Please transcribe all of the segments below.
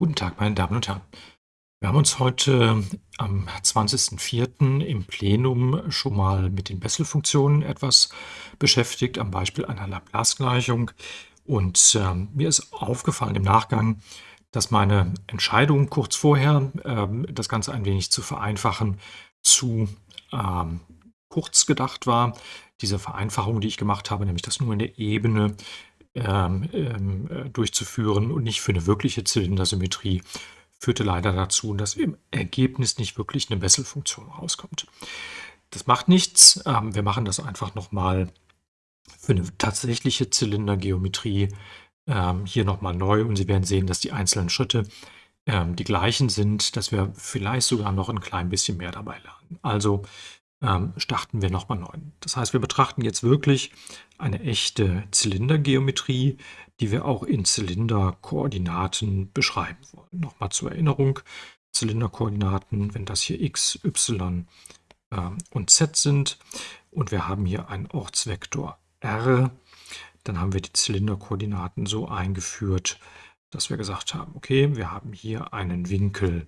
Guten Tag, meine Damen und Herren. Wir haben uns heute am 20.04. im Plenum schon mal mit den Bessel-Funktionen etwas beschäftigt, am Beispiel einer Laplace-Gleichung. Und äh, mir ist aufgefallen im Nachgang, dass meine Entscheidung kurz vorher, äh, das Ganze ein wenig zu vereinfachen, zu ähm, kurz gedacht war. Diese Vereinfachung, die ich gemacht habe, nämlich das nur in der Ebene ähm, ähm, äh, durchzuführen und nicht für eine wirkliche Zylindersymmetrie, führte leider dazu, dass im Ergebnis nicht wirklich eine Bessel-Funktion rauskommt. Das macht nichts. Ähm, wir machen das einfach nochmal für eine tatsächliche Zylindergeometrie ähm, hier nochmal neu und Sie werden sehen, dass die einzelnen Schritte ähm, die gleichen sind, dass wir vielleicht sogar noch ein klein bisschen mehr dabei lernen. Also ähm, starten wir nochmal neu. Das heißt, wir betrachten jetzt wirklich eine echte Zylindergeometrie, die wir auch in Zylinderkoordinaten beschreiben wollen. Nochmal zur Erinnerung, Zylinderkoordinaten, wenn das hier x, y äh, und z sind und wir haben hier einen Ortsvektor r, dann haben wir die Zylinderkoordinaten so eingeführt, dass wir gesagt haben, okay, wir haben hier einen Winkel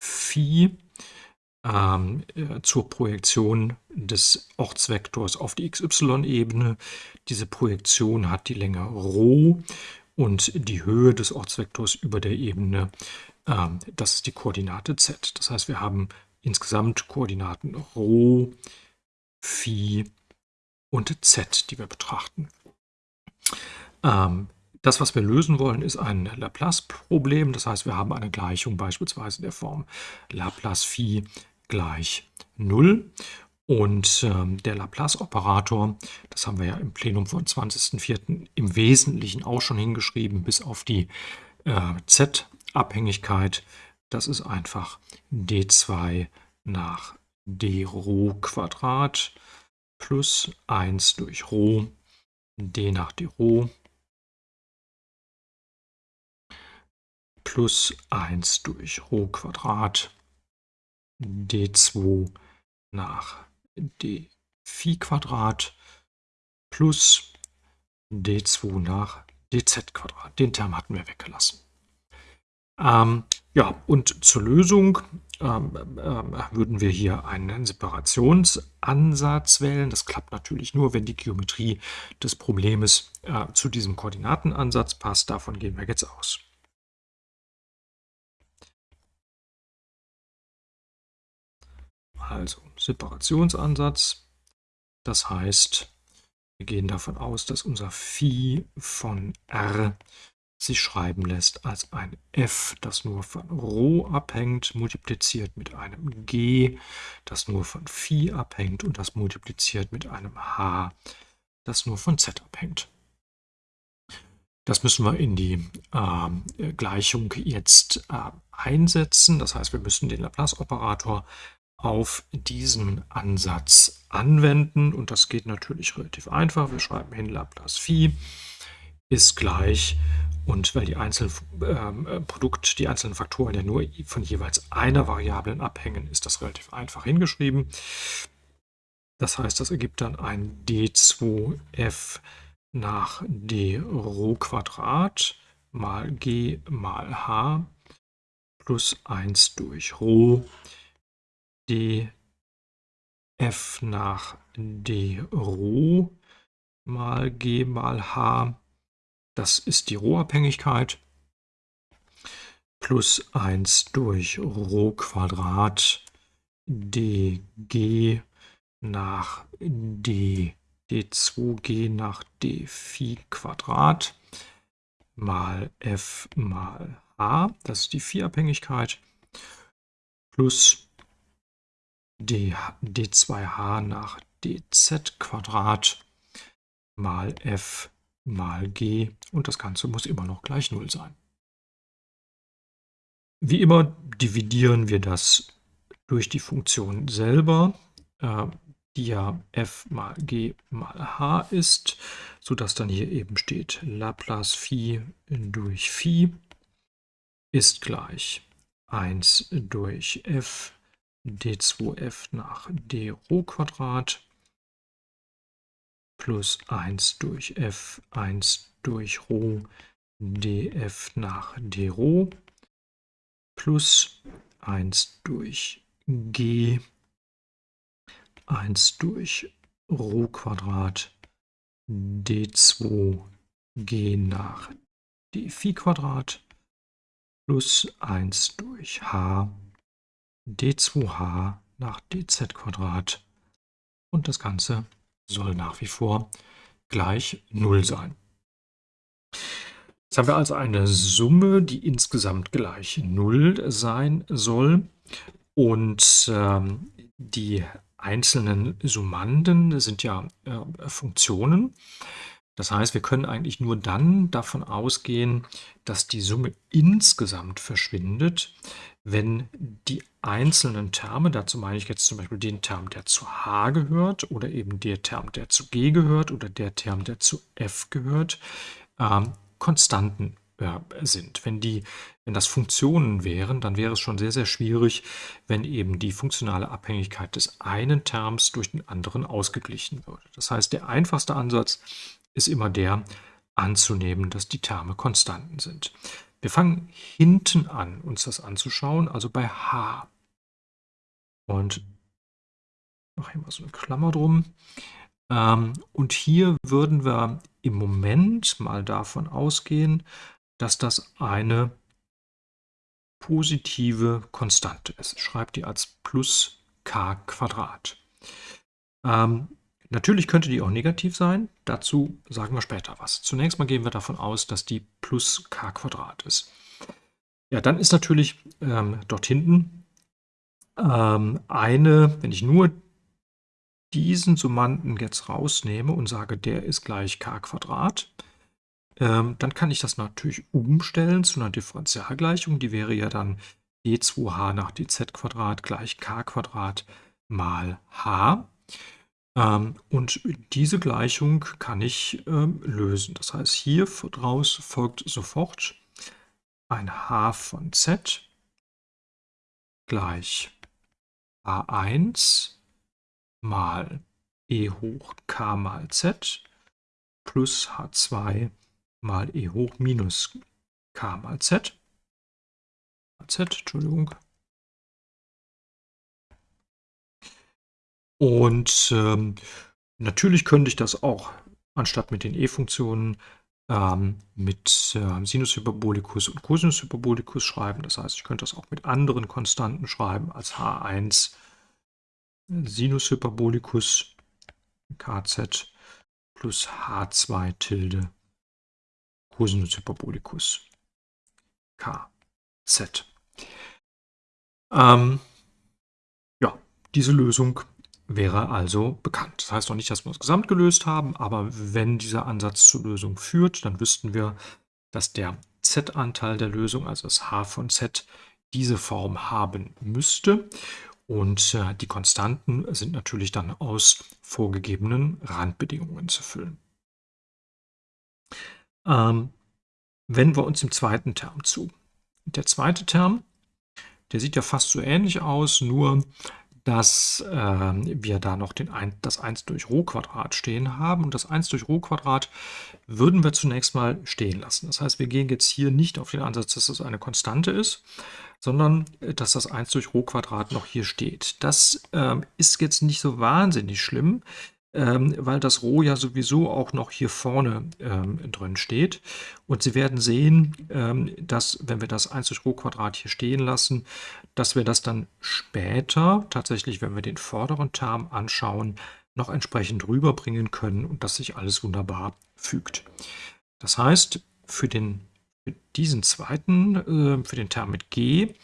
Phi, ähm, äh, zur Projektion des Ortsvektors auf die xy-Ebene. Diese Projektion hat die Länge ρ und die Höhe des Ortsvektors über der Ebene, ähm, das ist die Koordinate z. Das heißt, wir haben insgesamt Koordinaten ρ, Phi und z, die wir betrachten. Ähm, das, was wir lösen wollen, ist ein Laplace-Problem. Das heißt, wir haben eine Gleichung beispielsweise der Form Laplace Phi gleich 0. Und ähm, der Laplace-Operator, das haben wir ja im Plenum vom 20.04. im Wesentlichen auch schon hingeschrieben, bis auf die äh, Z-Abhängigkeit. Das ist einfach d2 nach d Rho Quadrat plus 1 durch Rho, d nach d Rho plus 1 durch Rho Quadrat d2 nach d Phi Quadrat plus d2 nach dz Quadrat. Den Term hatten wir weggelassen. Ähm, ja, und zur Lösung ähm, ähm, würden wir hier einen Separationsansatz wählen. Das klappt natürlich nur, wenn die Geometrie des Problems äh, zu diesem Koordinatenansatz passt. Davon gehen wir jetzt aus. Also Separationsansatz. Das heißt, wir gehen davon aus, dass unser Phi von R sich schreiben lässt als ein f, das nur von Rho abhängt, multipliziert mit einem g, das nur von Phi abhängt und das multipliziert mit einem h, das nur von z abhängt. Das müssen wir in die äh, Gleichung jetzt äh, einsetzen. Das heißt, wir müssen den Laplace-Operator auf diesen Ansatz anwenden. Und das geht natürlich relativ einfach. Wir schreiben hin Laplace Phi ist gleich und weil die einzelnen ähm, äh, Produkt, die einzelnen Faktoren ja nur von jeweils einer Variablen abhängen, ist das relativ einfach hingeschrieben. Das heißt, das ergibt dann ein d2f nach d Rho Quadrat mal g mal h plus 1 durch Rho d f nach d Rho mal g mal h. Das ist die Rho-Abhängigkeit. Plus 1 durch Rho Quadrat dg nach d d2g nach d Phi Quadrat mal f mal h, das ist die Phi-Abhängigkeit, plus d, d2h nach dz Quadrat mal f mal g und das Ganze muss immer noch gleich 0 sein. Wie immer dividieren wir das durch die Funktion selber, äh, die ja f mal g mal h ist, sodass dann hier eben steht Laplace Phi durch Phi ist gleich 1 durch f d2f nach d Rho Quadrat plus 1 durch f 1 durch Rho df nach d Rho plus 1 durch g 1 durch Rho Quadrat d2 g nach d Quadrat plus 1 durch h d2h nach dz Quadrat und das Ganze soll nach wie vor gleich 0 sein. Jetzt haben wir also eine Summe, die insgesamt gleich 0 sein soll und ähm, die einzelnen Summanden sind ja äh, Funktionen. Das heißt, wir können eigentlich nur dann davon ausgehen, dass die Summe insgesamt verschwindet, wenn die einzelnen Terme, dazu meine ich jetzt zum Beispiel den Term, der zu h gehört oder eben der Term, der zu g gehört oder der Term, der zu f gehört, ähm, Konstanten äh, sind. Wenn, die, wenn das Funktionen wären, dann wäre es schon sehr, sehr schwierig, wenn eben die funktionale Abhängigkeit des einen Terms durch den anderen ausgeglichen würde. Das heißt, der einfachste Ansatz ist immer der, anzunehmen, dass die Terme Konstanten sind. Wir fangen hinten an, uns das anzuschauen, also bei h. Und mache hier mal so eine Klammer drum. Ähm, und hier würden wir im Moment mal davon ausgehen, dass das eine positive Konstante ist. Schreibt die als plus k Quadrat. Ähm, natürlich könnte die auch negativ sein. Dazu sagen wir später was. Zunächst mal gehen wir davon aus, dass die plus k Quadrat ist. Ja, dann ist natürlich ähm, dort hinten ähm, eine, wenn ich nur diesen Summanden jetzt rausnehme und sage, der ist gleich k Quadrat, ähm, dann kann ich das natürlich umstellen zu einer Differentialgleichung. Die wäre ja dann d2h nach dz Quadrat gleich k Quadrat mal h. Ähm, und diese Gleichung kann ich ähm, lösen. Das heißt, hier daraus folgt sofort ein h von z gleich a1 mal e hoch k mal z plus h2 mal e hoch minus k mal z. z, Entschuldigung. Und ähm, natürlich könnte ich das auch, anstatt mit den e-Funktionen, mit äh, Sinus Hyperbolicus und Cosinus Hyperbolicus schreiben. Das heißt, ich könnte das auch mit anderen Konstanten schreiben als h1 Sinus Hyperbolicus kz plus h2 tilde Cosinus Hyperbolicus k z. Ähm, ja, diese Lösung wäre also bekannt. Das heißt noch nicht, dass wir es gesamt gelöst haben, aber wenn dieser Ansatz zur Lösung führt, dann wüssten wir, dass der z-Anteil der Lösung, also das h von z, diese Form haben müsste. Und äh, die Konstanten sind natürlich dann aus vorgegebenen Randbedingungen zu füllen. Ähm, wenden wir uns dem zweiten Term zu. Der zweite Term, der sieht ja fast so ähnlich aus, nur dass äh, wir da noch den ein, das 1 durch Rho Quadrat stehen haben. Und das 1 durch Rho Quadrat würden wir zunächst mal stehen lassen. Das heißt, wir gehen jetzt hier nicht auf den Ansatz, dass das eine Konstante ist, sondern äh, dass das 1 durch Rho Quadrat noch hier steht. Das äh, ist jetzt nicht so wahnsinnig schlimm, ähm, weil das Roh ja sowieso auch noch hier vorne ähm, drin steht. Und Sie werden sehen, ähm, dass, wenn wir das 1 durch Rho Quadrat hier stehen lassen, dass wir das dann später, tatsächlich, wenn wir den vorderen Term anschauen, noch entsprechend rüberbringen können und dass sich alles wunderbar fügt. Das heißt, für, den, für diesen zweiten, äh, für den Term mit g,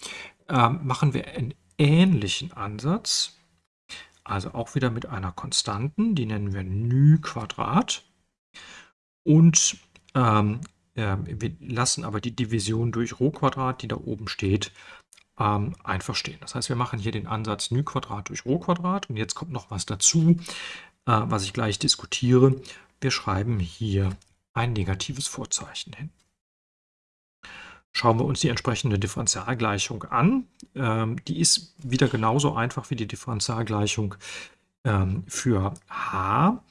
äh, machen wir einen ähnlichen Ansatz, also auch wieder mit einer Konstanten, die nennen wir ν Quadrat. Und ähm, äh, wir lassen aber die Division durch Rho Quadrat, die da oben steht, ähm, einfach stehen. Das heißt, wir machen hier den Ansatz ν Quadrat durch Rho Quadrat. Und jetzt kommt noch was dazu, äh, was ich gleich diskutiere. Wir schreiben hier ein negatives Vorzeichen hin. Schauen wir uns die entsprechende Differentialgleichung an. Ähm, die ist wieder genauso einfach wie die Differentialgleichung ähm, für h.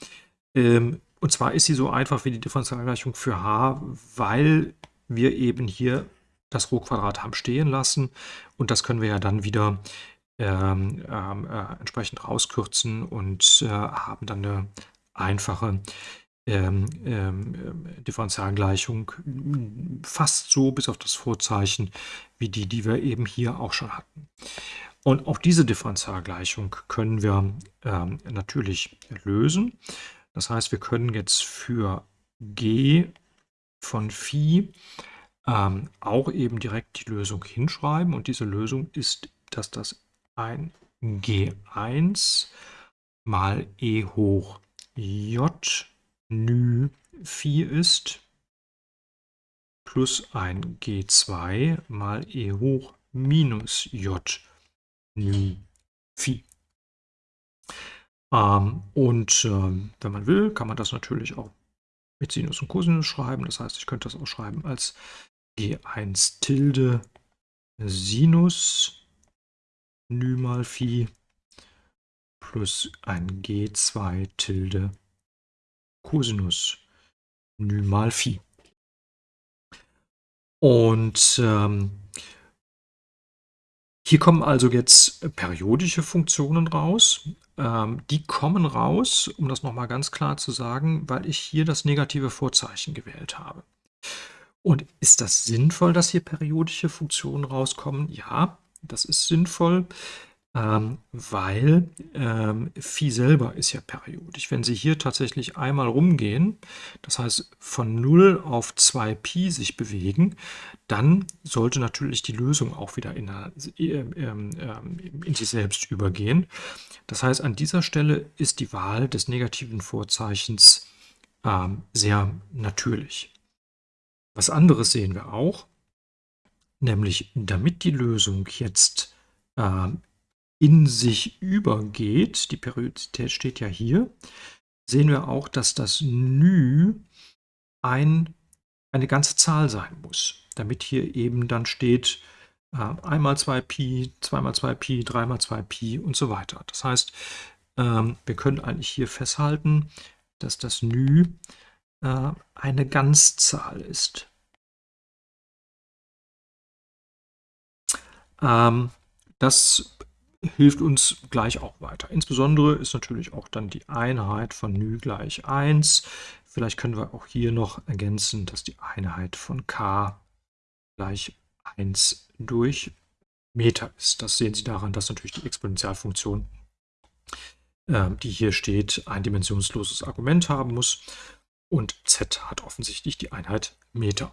Ähm, und zwar ist sie so einfach wie die Differentialgleichung für h, weil wir eben hier das Rho-Quadrat haben stehen lassen und das können wir ja dann wieder ähm, ähm, äh, entsprechend rauskürzen und äh, haben dann eine einfache ähm, ähm, ähm Differentialgleichung fast so bis auf das Vorzeichen wie die, die wir eben hier auch schon hatten. Und auch diese Differentialgleichung können wir ähm, natürlich lösen. Das heißt, wir können jetzt für g von Phi ähm, auch eben direkt die Lösung hinschreiben. Und diese Lösung ist, dass das ein G1 mal e hoch j nü Phi ist plus ein G2 mal e hoch minus j nü Phi. Ähm, und ähm, wenn man will, kann man das natürlich auch mit Sinus und Cosinus schreiben. Das heißt, ich könnte das auch schreiben als G1 Tilde Sinus Nü mal Phi plus ein G2 Tilde Cosinus Nü mal Phi. Und ähm, hier kommen also jetzt periodische Funktionen raus. Ähm, die kommen raus, um das nochmal ganz klar zu sagen, weil ich hier das negative Vorzeichen gewählt habe. Und ist das sinnvoll, dass hier periodische Funktionen rauskommen? Ja, das ist sinnvoll, ähm, weil ähm, Phi selber ist ja periodisch. Wenn Sie hier tatsächlich einmal rumgehen, das heißt von 0 auf 2Pi sich bewegen, dann sollte natürlich die Lösung auch wieder in, der, ähm, ähm, in sich selbst übergehen. Das heißt, an dieser Stelle ist die Wahl des negativen Vorzeichens ähm, sehr natürlich. Was anderes sehen wir auch, nämlich damit die Lösung jetzt äh, in sich übergeht, die Periodizität steht ja hier, sehen wir auch, dass das Nü ein, eine ganze Zahl sein muss, damit hier eben dann steht äh, einmal 2Pi, zweimal 2Pi, dreimal 2Pi und so weiter. Das heißt, ähm, wir können eigentlich hier festhalten, dass das Nü äh, eine Ganzzahl ist. Ähm, das hilft uns gleich auch weiter. Insbesondere ist natürlich auch dann die Einheit von ν gleich 1. Vielleicht können wir auch hier noch ergänzen, dass die Einheit von k gleich 1 durch Meter ist. Das sehen Sie daran, dass natürlich die Exponentialfunktion, äh, die hier steht, ein dimensionsloses Argument haben muss. Und z hat offensichtlich die Einheit Meter.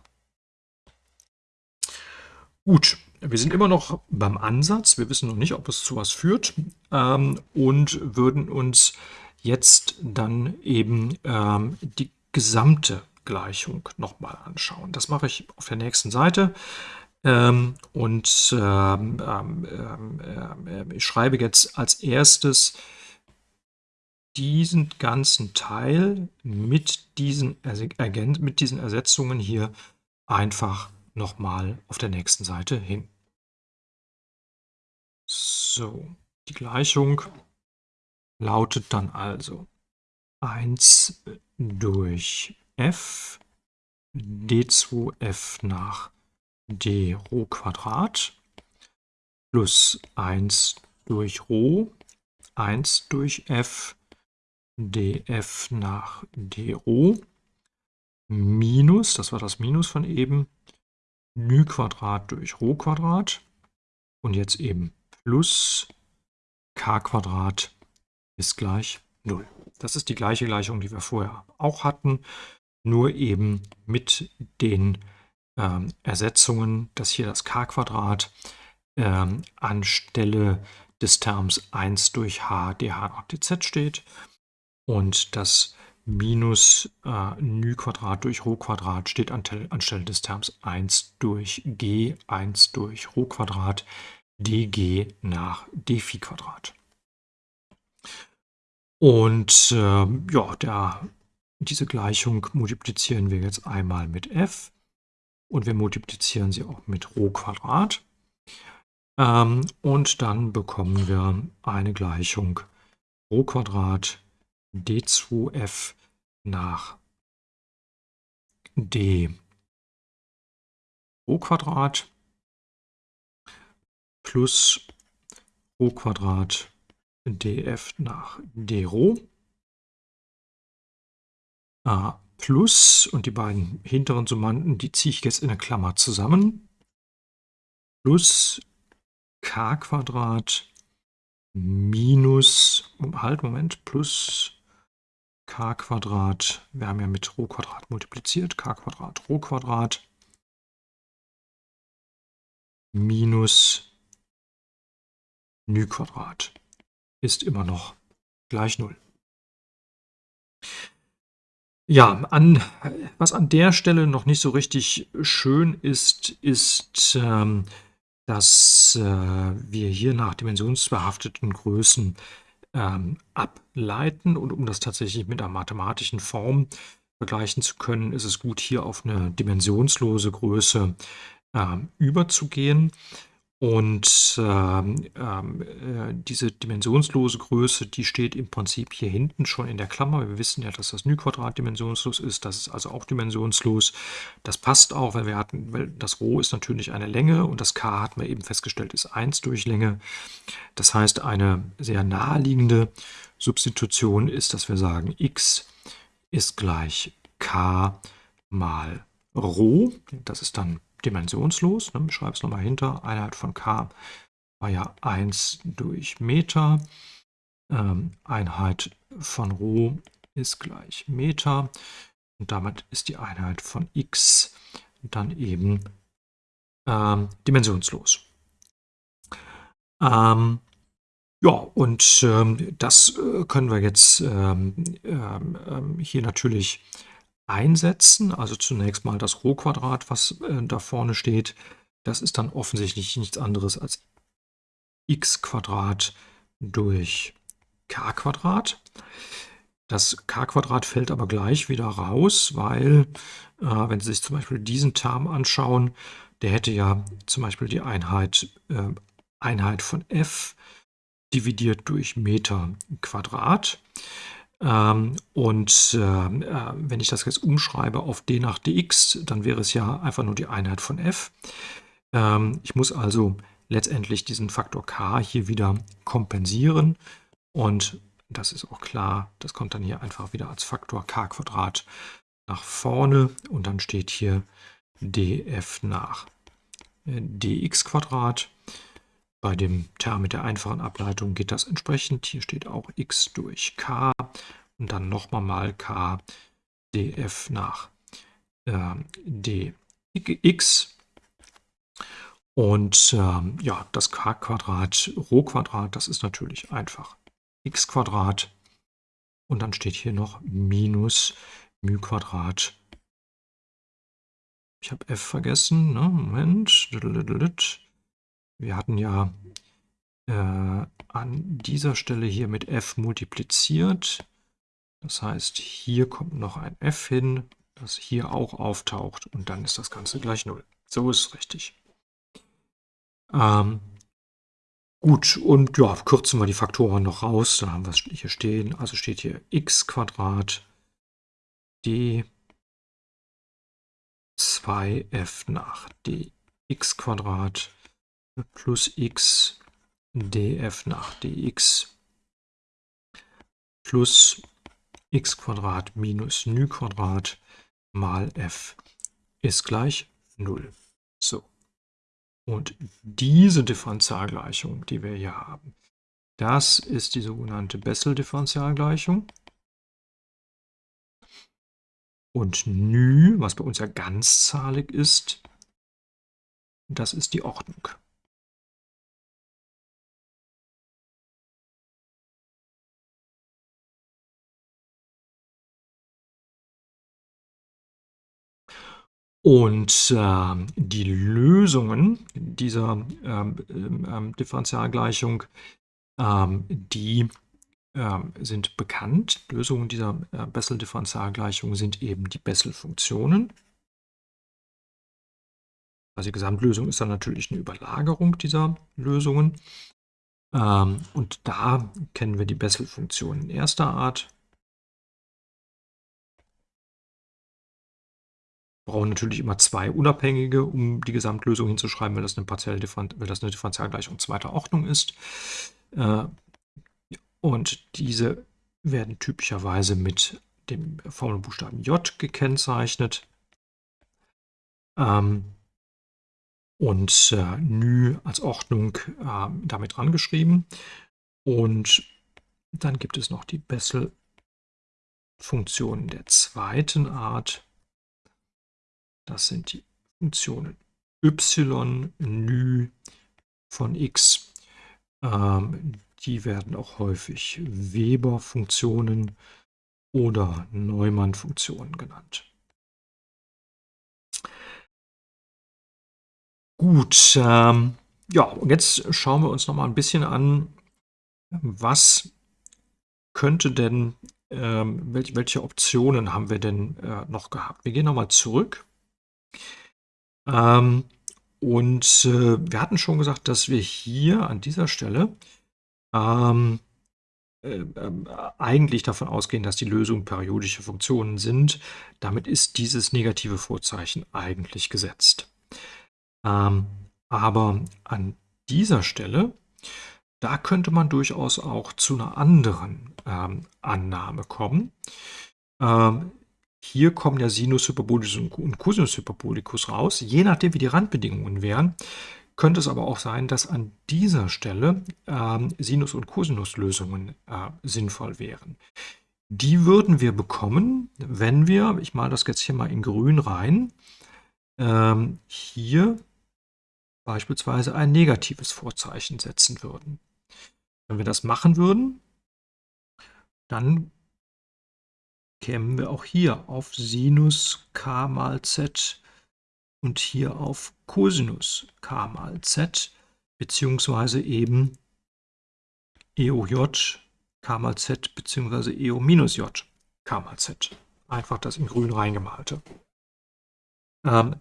Gut, wir sind immer noch beim Ansatz. Wir wissen noch nicht, ob es zu was führt ähm, und würden uns jetzt dann eben ähm, die gesamte Gleichung nochmal anschauen. Das mache ich auf der nächsten Seite. Ähm, und ähm, ich schreibe jetzt als erstes diesen ganzen Teil mit diesen, mit diesen Ersetzungen hier einfach nochmal auf der nächsten Seite hin. So, die Gleichung lautet dann also 1 durch f d2f nach d Rho Quadrat plus 1 durch Rho 1 durch f df nach d Rho minus, das war das Minus von eben, μ Quadrat durch Rho und jetzt eben plus k ist gleich 0. Das ist die gleiche Gleichung, die wir vorher auch hatten, nur eben mit den ähm, Ersetzungen, dass hier das k ähm, anstelle des Terms 1 durch h dh nach dz steht und das minus äh, νü Quadrat durch Rho Quadrat steht anstelle des Terms 1 durch g, 1 durch Rho Quadrat, dg nach d Phi Quadrat. Und äh, ja, der, diese Gleichung multiplizieren wir jetzt einmal mit f und wir multiplizieren sie auch mit Rho Quadrat. Ähm, und dann bekommen wir eine Gleichung Rho Quadrat d2f nach d. Rho Quadrat plus Rho Quadrat df nach d Rho. A plus und die beiden hinteren Summanden, die ziehe ich jetzt in eine Klammer zusammen, plus k Quadrat minus, halt, Moment, plus k Quadrat, wir haben ja mit Rho Quadrat multipliziert, k Quadrat, Rho Quadrat minus νy Quadrat ist immer noch gleich 0. Ja, an, was an der Stelle noch nicht so richtig schön ist, ist, ähm, dass äh, wir hier nach dimensionsbehafteten Größen ähm, ableiten. Und um das tatsächlich mit einer mathematischen Form vergleichen zu können, ist es gut, hier auf eine dimensionslose Größe äh, überzugehen. Und ähm, ähm, äh, diese dimensionslose Größe, die steht im Prinzip hier hinten schon in der Klammer. Wir wissen ja, dass das Nü-Quadrat dimensionslos ist. Das ist also auch dimensionslos. Das passt auch, weil wir hatten, weil das Rho ist natürlich eine Länge und das K hat man eben festgestellt, ist 1 durch Länge. Das heißt, eine sehr naheliegende Substitution ist, dass wir sagen, x ist gleich k mal Rho. Das ist dann dimensionslos. Ne? Ich schreibe es nochmal hinter. Einheit von k war ja 1 durch Meter. Ähm, Einheit von Rho ist gleich Meter. Und damit ist die Einheit von x dann eben ähm, dimensionslos. Ähm, ja, und ähm, das äh, können wir jetzt ähm, ähm, hier natürlich einsetzen. Also zunächst mal das Rho-Quadrat, was äh, da vorne steht. Das ist dann offensichtlich nichts anderes als x Quadrat durch k Quadrat. Das k Quadrat fällt aber gleich wieder raus, weil, äh, wenn Sie sich zum Beispiel diesen Term anschauen, der hätte ja zum Beispiel die Einheit, äh, Einheit von f dividiert durch Meter Quadrat. Ähm, und äh, äh, wenn ich das jetzt umschreibe auf d nach dx, dann wäre es ja einfach nur die Einheit von f. Ähm, ich muss also letztendlich diesen Faktor k hier wieder kompensieren. Und das ist auch klar, das kommt dann hier einfach wieder als Faktor k Quadrat nach vorne. Und dann steht hier df nach äh, dx Quadrat. Bei dem Term mit der einfachen Ableitung geht das entsprechend. Hier steht auch x durch k und dann nochmal mal k df nach äh, dx. Und ähm, ja, das k Quadrat, Rho Quadrat, das ist natürlich einfach x Quadrat. Und dann steht hier noch minus μ Quadrat. Ich habe f vergessen. Ne? Moment. Wir hatten ja äh, an dieser Stelle hier mit f multipliziert. Das heißt, hier kommt noch ein f hin, das hier auch auftaucht und dann ist das Ganze gleich 0. So ist es richtig. Ähm, gut, und ja, kürzen wir die Faktoren noch raus. Dann haben wir es hier stehen. Also steht hier x Quadrat d 2f nach dx Quadrat plus x df nach dx plus x Quadrat minus νy Quadrat mal f ist gleich 0. So. Und diese Differentialgleichung, die wir hier haben, das ist die sogenannte Bessel-Differentialgleichung. Und ν, was bei uns ja ganzzahlig ist, das ist die Ordnung. Und äh, die Lösungen dieser ähm, ähm, ähm, Differentialgleichung, ähm, die ähm, sind bekannt. Lösungen dieser äh, Bessel-Differentialgleichung sind eben die Bessel-Funktionen. Also die Gesamtlösung ist dann natürlich eine Überlagerung dieser Lösungen. Ähm, und da kennen wir die brauchen natürlich immer zwei unabhängige, um die Gesamtlösung hinzuschreiben, weil das eine partielle Differen weil das eine Differentialgleichung zweiter Ordnung ist. Äh, und diese werden typischerweise mit dem Formelbuchstaben J gekennzeichnet. Ähm, und äh, Nü als Ordnung äh, damit rangeschrieben. Und dann gibt es noch die Bessel-Funktionen der zweiten Art. Das sind die Funktionen y, nü von x. Ähm, die werden auch häufig Weber-Funktionen oder Neumann-Funktionen genannt. Gut, ähm, ja, und jetzt schauen wir uns noch mal ein bisschen an, was könnte denn, ähm, welche, welche Optionen haben wir denn äh, noch gehabt? Wir gehen noch mal zurück. Ähm, und äh, wir hatten schon gesagt, dass wir hier an dieser Stelle ähm, äh, äh, eigentlich davon ausgehen, dass die Lösungen periodische Funktionen sind. Damit ist dieses negative Vorzeichen eigentlich gesetzt. Ähm, aber an dieser Stelle, da könnte man durchaus auch zu einer anderen ähm, Annahme kommen. Ähm, hier kommen ja Sinus Hyperbolicus und Cosinus Hyperbolicus raus. Je nachdem, wie die Randbedingungen wären, könnte es aber auch sein, dass an dieser Stelle ähm, Sinus- und Cosinus-Lösungen äh, sinnvoll wären. Die würden wir bekommen, wenn wir, ich male das jetzt hier mal in grün rein, ähm, hier beispielsweise ein negatives Vorzeichen setzen würden. Wenn wir das machen würden, dann kämen wir auch hier auf Sinus k mal z und hier auf Cosinus k mal z, beziehungsweise eben EOJ k mal z, beziehungsweise EO minus j k mal z. Einfach das in grün reingemalte. Ähm,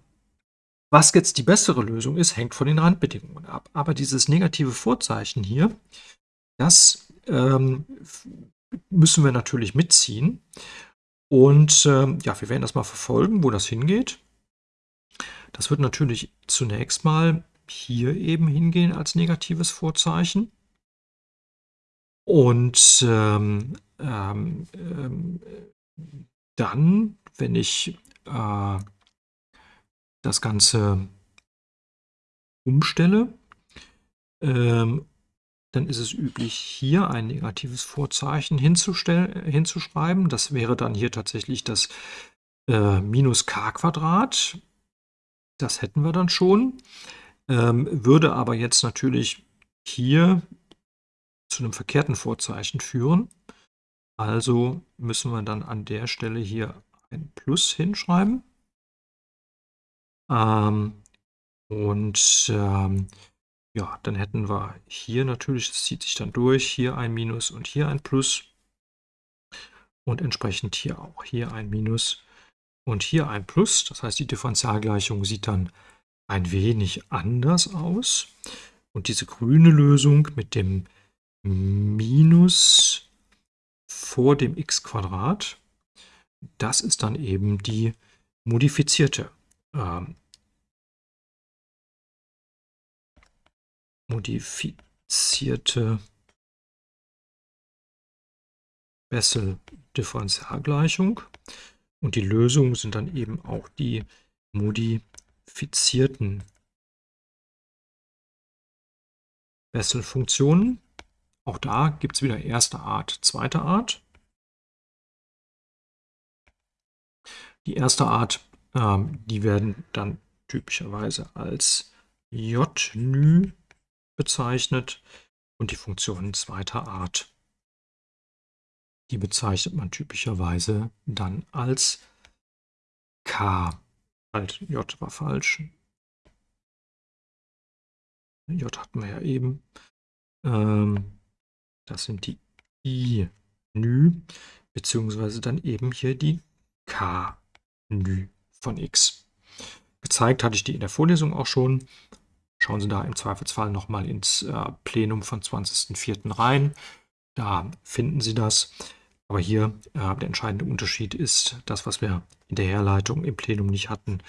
was jetzt die bessere Lösung ist, hängt von den Randbedingungen ab. Aber dieses negative Vorzeichen hier, das ähm, müssen wir natürlich mitziehen. Und ähm, ja, wir werden das mal verfolgen, wo das hingeht. Das wird natürlich zunächst mal hier eben hingehen als negatives Vorzeichen. Und ähm, ähm, ähm dann, wenn ich äh, das Ganze umstelle, ähm, dann ist es üblich, hier ein negatives Vorzeichen hinzuschreiben. Das wäre dann hier tatsächlich das äh, minus k Quadrat. Das hätten wir dann schon. Ähm, würde aber jetzt natürlich hier zu einem verkehrten Vorzeichen führen. Also müssen wir dann an der Stelle hier ein Plus hinschreiben. Ähm, und ähm, ja, dann hätten wir hier natürlich, das zieht sich dann durch, hier ein Minus und hier ein Plus. Und entsprechend hier auch hier ein Minus und hier ein Plus. Das heißt, die Differentialgleichung sieht dann ein wenig anders aus. Und diese grüne Lösung mit dem Minus vor dem x Quadrat, das ist dann eben die modifizierte ähm, modifizierte Bessel-Differentialgleichung. Und die Lösungen sind dann eben auch die modifizierten Bessel-Funktionen. Auch da gibt es wieder erste Art, zweite Art. Die erste Art ähm, die werden dann typischerweise als JNÜ bezeichnet und die Funktionen zweiter Art. Die bezeichnet man typischerweise dann als K. Halt, J war falsch. J hatten wir ja eben. Ähm, das sind die I-Nü, beziehungsweise dann eben hier die K-Nü von x. Gezeigt hatte ich die in der Vorlesung auch schon. Schauen Sie da im Zweifelsfall nochmal ins äh, Plenum von 20.04. rein. Da finden Sie das. Aber hier äh, der entscheidende Unterschied ist das, was wir in der Herleitung im Plenum nicht hatten.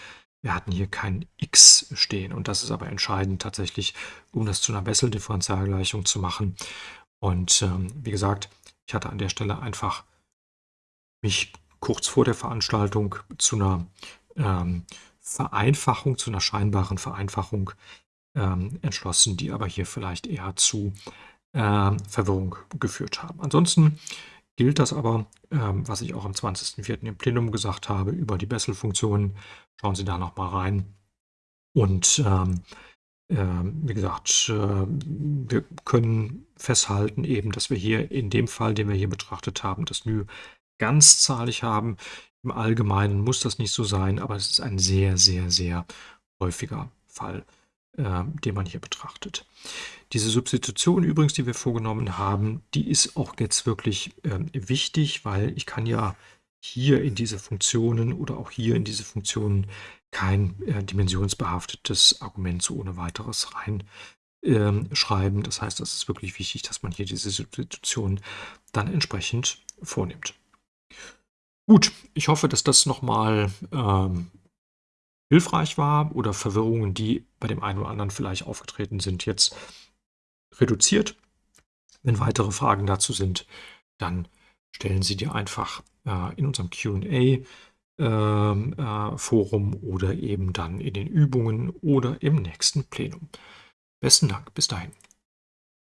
Wir hatten hier kein x stehen und das ist aber entscheidend tatsächlich, um das zu einer Bessel-Differentialgleichung zu machen. Und ähm, wie gesagt, ich hatte an der Stelle einfach mich kurz vor der Veranstaltung zu einer ähm, Vereinfachung, zu einer scheinbaren Vereinfachung ähm, entschlossen, die aber hier vielleicht eher zu äh, Verwirrung geführt haben. Ansonsten gilt das aber, ähm, was ich auch am 20.04. im Plenum gesagt habe, über die Bessel-Funktionen. Schauen Sie da nochmal rein. Und ähm, äh, wie gesagt, äh, wir können festhalten eben, dass wir hier in dem Fall, den wir hier betrachtet haben, das Nü ganzzahlig haben. Im Allgemeinen muss das nicht so sein, aber es ist ein sehr, sehr, sehr häufiger Fall, äh, den man hier betrachtet. Diese Substitution übrigens, die wir vorgenommen haben, die ist auch jetzt wirklich äh, wichtig, weil ich kann ja hier in diese Funktionen oder auch hier in diese Funktionen kein äh, dimensionsbehaftetes Argument so ohne weiteres reinschreiben. Ähm, das heißt, das ist wirklich wichtig, dass man hier diese Substitution dann entsprechend vornimmt. Gut, ich hoffe, dass das nochmal ähm, hilfreich war oder Verwirrungen, die bei dem einen oder anderen vielleicht aufgetreten sind, jetzt reduziert. Wenn weitere Fragen dazu sind, dann stellen Sie die einfach äh, in unserem QA ähm, äh, Forum oder eben dann in den Übungen oder im nächsten Plenum. Besten Dank, bis dahin.